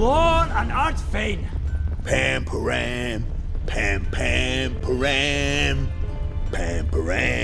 Lord and art fain. Pam param, pam pam param, pam param.